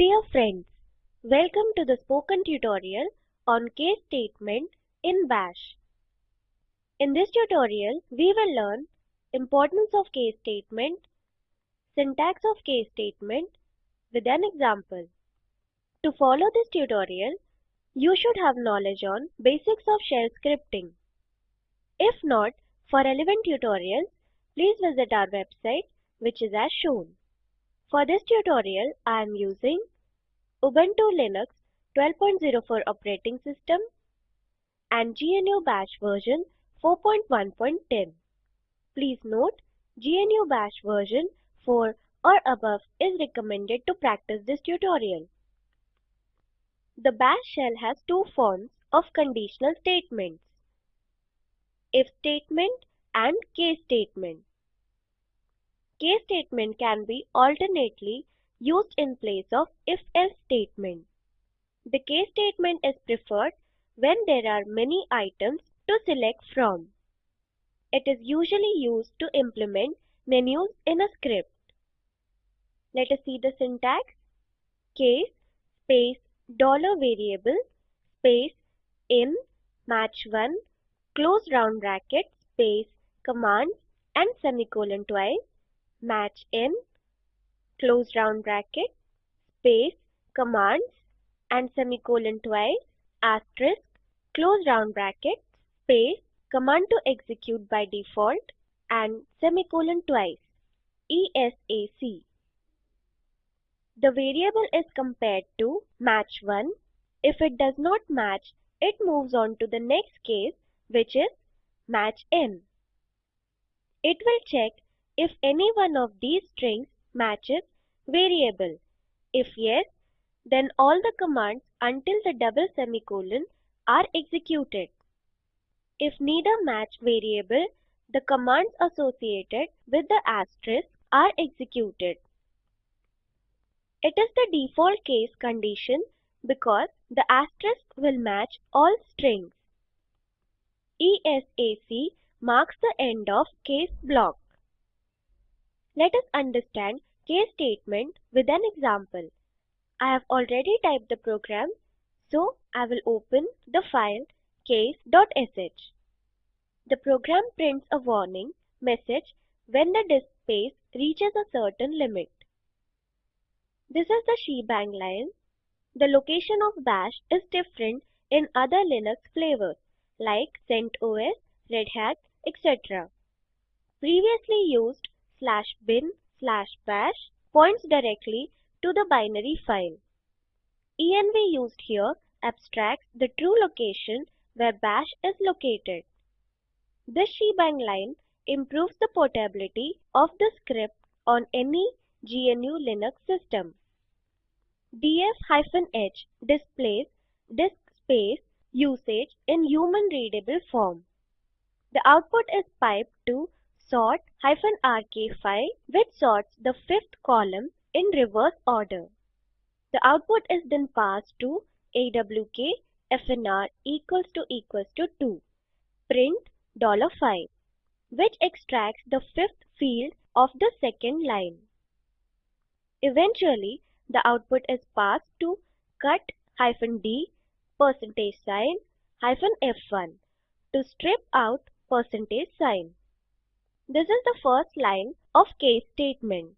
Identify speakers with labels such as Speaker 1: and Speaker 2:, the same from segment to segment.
Speaker 1: Dear friends, welcome to the spoken tutorial on case statement in bash. In this tutorial, we will learn importance of case statement, syntax of case statement with an example. To follow this tutorial, you should have knowledge on basics of shell scripting. If not, for relevant tutorials, please visit our website which is as shown. For this tutorial, I am using Ubuntu Linux 12.04 operating system and GNU Bash version 4.1.10. Please note, GNU Bash version 4 or above is recommended to practice this tutorial. The bash shell has two forms of conditional statements, if statement and case statement case statement can be alternately used in place of if-else statement. The case statement is preferred when there are many items to select from. It is usually used to implement menus in a script. Let us see the syntax. Case space dollar $variable space in match 1 close round bracket space command and semicolon twice match in close round bracket space commands and semicolon twice asterisk close round bracket space command to execute by default and semicolon twice ESAC. The variable is compared to match 1. If it does not match, it moves on to the next case which is match in. It will check if any one of these strings matches variable. If yes, then all the commands until the double semicolon are executed. If neither match variable, the commands associated with the asterisk are executed. It is the default case condition because the asterisk will match all strings. ESAC marks the end of case block. Let us understand case statement with an example. I have already typed the program, so I will open the file case.sh. The program prints a warning message when the disk space reaches a certain limit. This is the shebang line. The location of bash is different in other Linux flavors like CentOS, Red Hat, etc. Previously used slash bin slash bash points directly to the binary file. env used here abstracts the true location where bash is located. This shebang line improves the portability of the script on any GNU Linux system. df-h displays disk space usage in human readable form. The output is piped to sort -rk file which sorts the fifth column in reverse order. The output is then passed to awk fnr equals to equals to 2 print $5 which extracts the fifth field of the second line. Eventually, the output is passed to cut hyphen d percentage sign hyphen f1 to strip out percentage sign. This is the first line of case statement.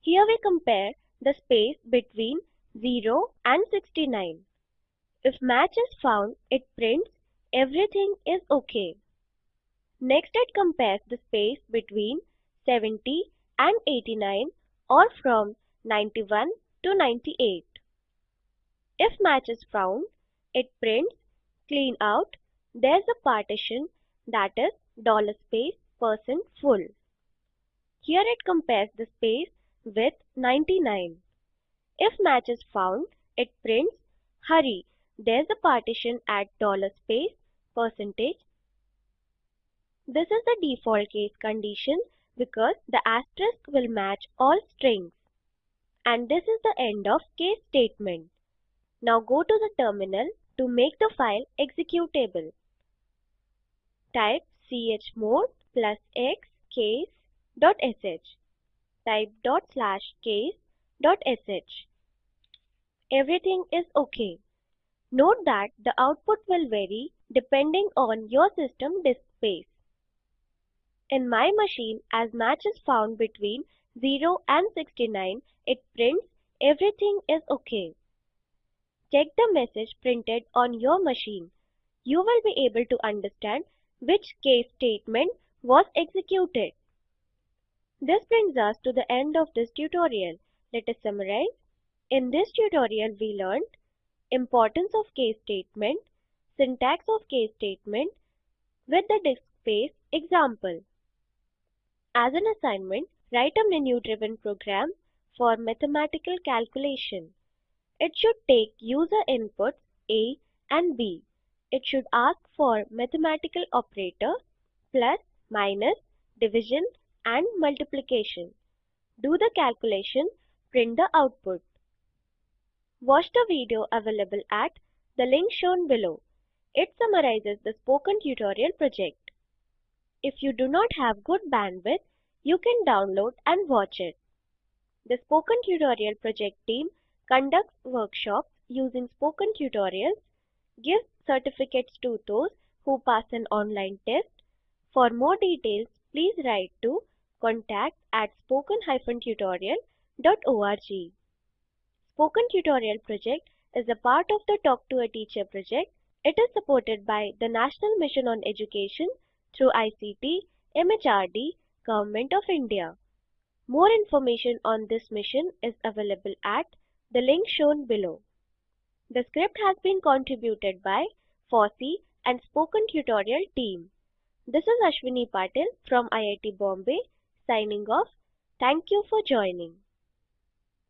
Speaker 1: Here we compare the space between 0 and 69. If match is found, it prints everything is okay. Next it compares the space between 70 and 89 or from 91 to 98. If match is found, it prints clean out. There's a partition that is dollar space full. Here it compares the space with 99. If match is found, it prints hurry. There's a partition at dollar $space percentage. This is the default case condition because the asterisk will match all strings. And this is the end of case statement. Now go to the terminal to make the file executable. Type chmod plus x case dot sh. Type dot slash case dot sh. Everything is okay. Note that the output will vary depending on your system disk space. In my machine, as match is found between 0 and 69, it prints everything is okay. Check the message printed on your machine. You will be able to understand which case statement was executed. This brings us to the end of this tutorial. Let us summarize. In this tutorial we learned importance of case statement, syntax of case statement with the disk space example. As an assignment, write a menu-driven program for mathematical calculation. It should take user inputs A and B. It should ask for mathematical operator plus minus, division and multiplication. Do the calculation, print the output. Watch the video available at the link shown below. It summarizes the spoken tutorial project. If you do not have good bandwidth, you can download and watch it. The Spoken Tutorial project team conducts workshops using spoken tutorials, gives certificates to those who pass an online test, for more details, please write to contact at spoken-tutorial.org. Spoken Tutorial project is a part of the Talk to a Teacher project. It is supported by the National Mission on Education through ICT, MHRD, Government of India. More information on this mission is available at the link shown below. The script has been contributed by FOSSEE and Spoken Tutorial team. This is Ashwini Patil from IIT Bombay signing off. Thank you for joining.